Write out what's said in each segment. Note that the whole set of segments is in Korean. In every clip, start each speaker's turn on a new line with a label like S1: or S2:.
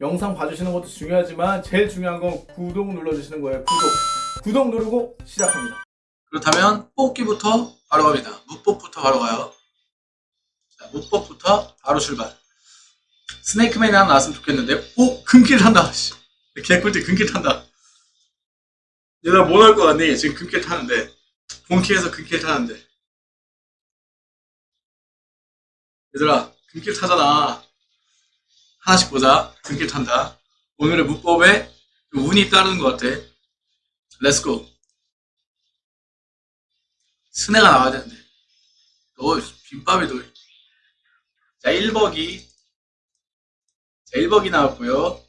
S1: 영상 봐주시는 것도 중요하지만 제일 중요한 건 구독 눌러주시는 거예요. 구독. 구독 누르고 시작합니다.
S2: 그렇다면 뽑기부터 바로 갑니다. 무법부터 바로 가요. 자, 무법부터 바로 출발. 스네이크맨이 하나 나왔으면 좋겠는데 오! 금길 탄다. 씨. 개꿀띠 금길 탄다. 얘들아 뭘할 것 같니? 지금 금길 타는데 본키에서 금길 타는데 얘들아 금길 타잖아. 하나씩 보자. 금길 탄다. 오늘의 무법에 좀 운이 따르는 것 같아. let's go. 스네가 나와야 되는데. 너, 김밥이 너. 자, 1버기. 자, 1버기 나왔고요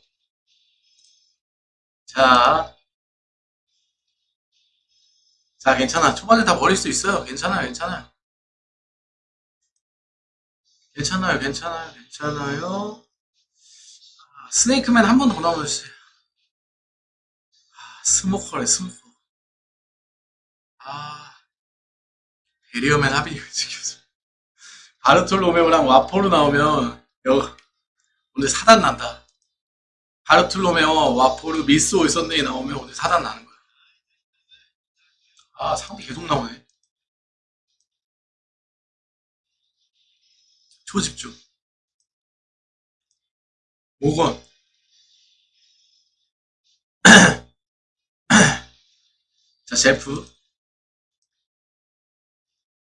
S2: 자. 자, 괜찮아. 초반에 다 버릴 수 있어요. 괜찮아요, 괜찮아요. 괜찮아요, 괜찮아요, 괜찮아요. 아, 스네이크맨 한 번 더 나오면 주세요. 아, 스모커래, 스모커. 아. 베리어맨 합의 지켜서 바르톨로메오랑 와포로 나오면 여, 오늘 사단 난다. 바르톨로메오, 와포르, 미스 올선데이 나오면 오늘 사단 나는 거야. 아 상대 계속 나오네. 초집중. 모건. 자 제프.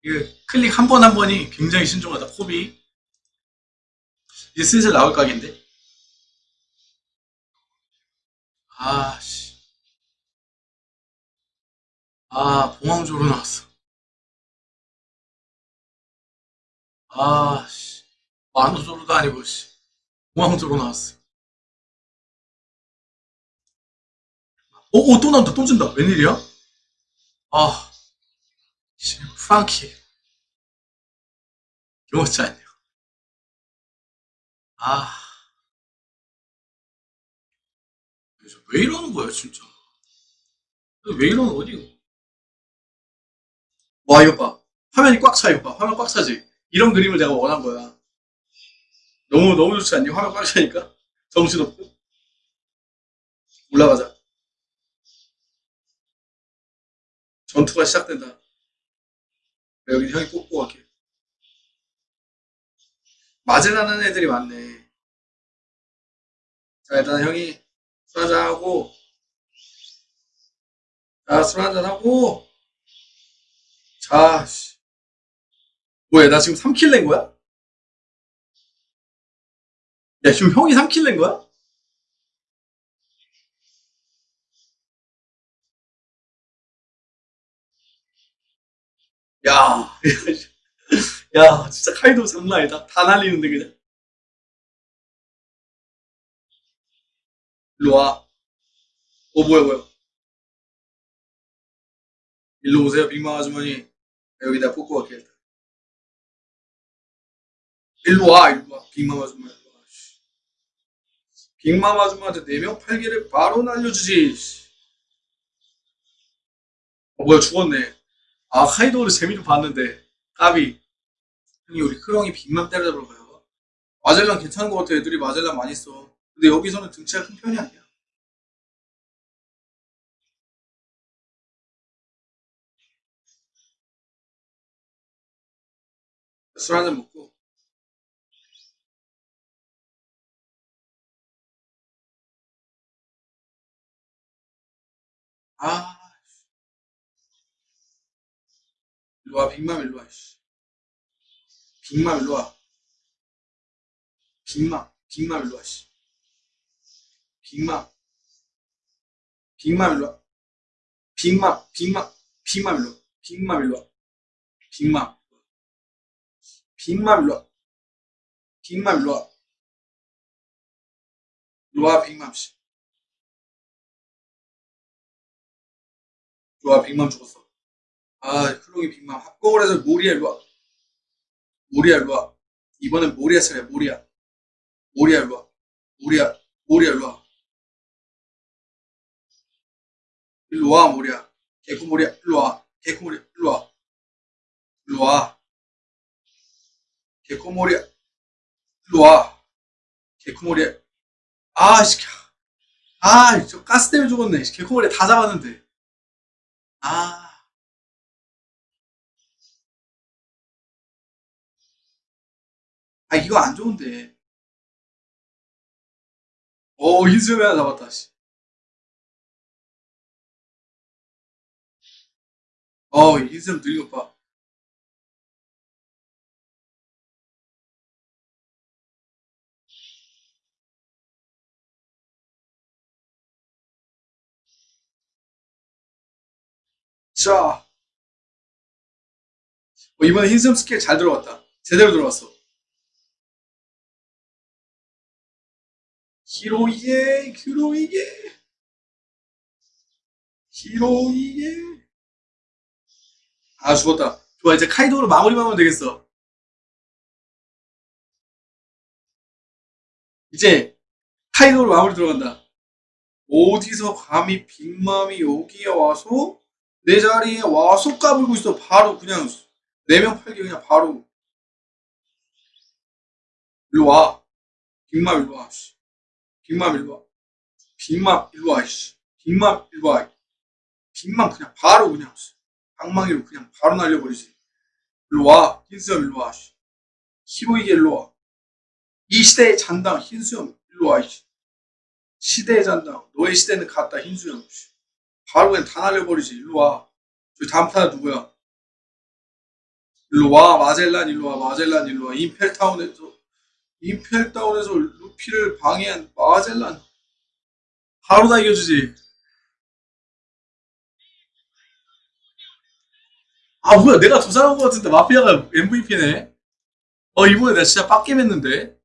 S2: 이거 클릭 한 번 한 번이 굉장히 신중하다. 코비. 이제 슬슬 나올 각인데. 아, 씨. 아, 봉황조로 나왔어. 아, 씨. 만호조로도 아니고, 씨. 봉황조로 나왔어. 오, 오, 또 나온다, 또 준다. 웬일이야? 아. 지금 프랑키 요거지 않네요. 아, 왜 이러는 거야 진짜? 왜 이러는 거지? 와 이거 봐, 화면이 꽉 차 이거 봐, 화면 꽉 차지. 이런 그림을 내가 원한 거야. 너무 너무 좋지 않니? 화면 꽉 차니까 정신없고 올라가자. 전투가 시작된다. 여기 형이 뽑고 갈게. 맞으라는 애들이 많네. 자, 일단 형이 술 한잔 하고, 자, 술 한잔 하고, 자, 씨. 뭐야, 나 지금 3킬 낸 거야? 야, 지금 형이 3킬 낸 거야? 야, 야, 진짜 카이도 장난 아니다. 다 날리는데, 그냥. 일로 와. 어, 뭐야, 뭐야. 일로 오세요, 빅마 아주머니. 여기 다 뽑고 갈게, 일단. 일로 와, 일로 와. 빅마 아주머니. 빅마 아주머니한테 4명 8개를 바로 날려주지. 어, 뭐야, 죽었네. 아, 카이도를 재미로 봤는데. 까비. 형이 우리 크롱이 빅맘 때려잡으러 가요. 마젤란 괜찮은 것 같아. 애들이 마젤란 많이 써. 근데 여기서는 등치가 큰 편이 아니야. 술 한잔 먹고. 아, 일로 와, 빅맘 일로 와, 씨. 빅맘 일로 와. 빅맘, 빅맘 일로 와, 씨. 빅맘. 빅맘 일로 와. 빅맘, 빅맘, 빅맘 일로 와. 빅맘 일로 와. 빅맘. 빅맘 일로 와. 빅맘 일로 와. 일로 와, 빅맘, 씨. 와, 빅맘 죽었어. 아, 클롱이 빅맘. 합곡을 해서 모리아 일로 와. 모리아 일로 와. 이번엔 모리아 차례야, 모리아. 모리아 일로 와. 모리아, 모리아 일로 와. 일로 와, 모리아. 개코 모리아, 일로 와. 개코 모리아, 일로 와. 일로 와. 개코 모리아, 일로 와. 개코 모리아. 아씨 아저 가스 때문에 죽었네 개코벌레 다 잡았는데 아 아 이거 안 좋은데 오 인수염이 하나 잡았다 씨. 어 인수염 들린 것 봐. 자 어, 이번에 흰수염 스킬 잘 들어갔다. 제대로 들어갔어. 히로이게 히로이게. 히로이게. 아 죽었다. 좋아 이제 카이도로 마무리만 하면 되겠어. 이제 카이도로 마무리 들어간다. 어디서 감히 빅맘이 여기에 와서 내 자리에 와서 까불고 있어 바로 그냥 네명 팔기 그냥 바로 일로 와 빅맘 일로 와 씨. 빅맘 일로 와 빅맘 일로 와 씨. 빅맘 일로 와 빅맘 그냥 바로 그냥 방망이로 그냥 바로 날려버리지 일로 와 흰수염 일로 와 씨. 히로이게 일로 와 이 시대의 잔당 흰수염 일로 와 씨. 시대의 잔당 너의 시대는 갔다 흰수염 씨. 바로 그냥 다 날려버리지. 일로 와. 저기 다음 타자 누구야? 일로 와. 마젤란 일로 와. 마젤란 일로 와. 임펠타운에서 임펠타운에서 루피를 방해한 마젤란. 바로 다 이겨주지. 아 뭐야. 내가 더 잘한 것 같은데 마피아가 MVP네. 어 이번에 내가 진짜 빡겜 했는데